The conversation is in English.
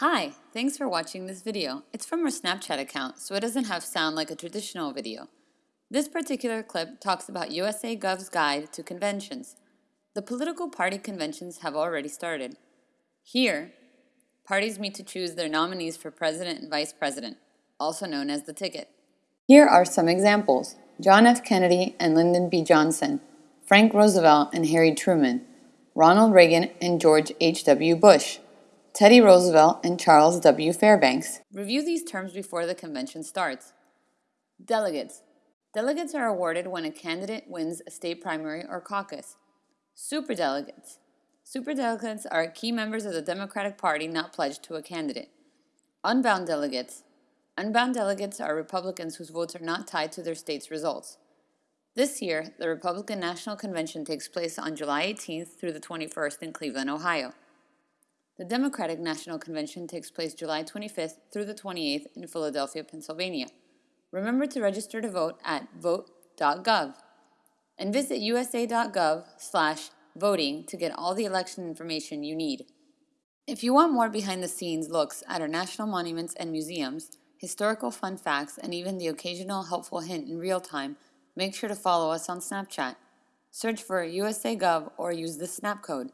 Hi, thanks for watching this video. It's from our Snapchat account, so it doesn't have sound like a traditional video. This particular clip talks about USA Gov's guide to conventions. The political party conventions have already started. Here, parties meet to choose their nominees for president and vice president, also known as the ticket. Here are some examples. John F. Kennedy and Lyndon B. Johnson, Frank Roosevelt and Harry Truman, Ronald Reagan and George H.W. Bush, Teddy Roosevelt and Charles W. Fairbanks. Review these terms before the convention starts. Delegates. Delegates are awarded when a candidate wins a state primary or caucus. Superdelegates. Superdelegates are key members of the Democratic Party not pledged to a candidate. Unbound delegates. Unbound delegates are Republicans whose votes are not tied to their state's results. This year, the Republican National Convention takes place on July 18th through the 21st in Cleveland, Ohio. The Democratic National Convention takes place July 25th through the 28th in Philadelphia, Pennsylvania. Remember to register to vote at vote.gov and visit usa.gov slash voting to get all the election information you need. If you want more behind-the-scenes looks at our national monuments and museums, historical fun facts, and even the occasional helpful hint in real time, make sure to follow us on Snapchat. Search for USAGov or use the snap code.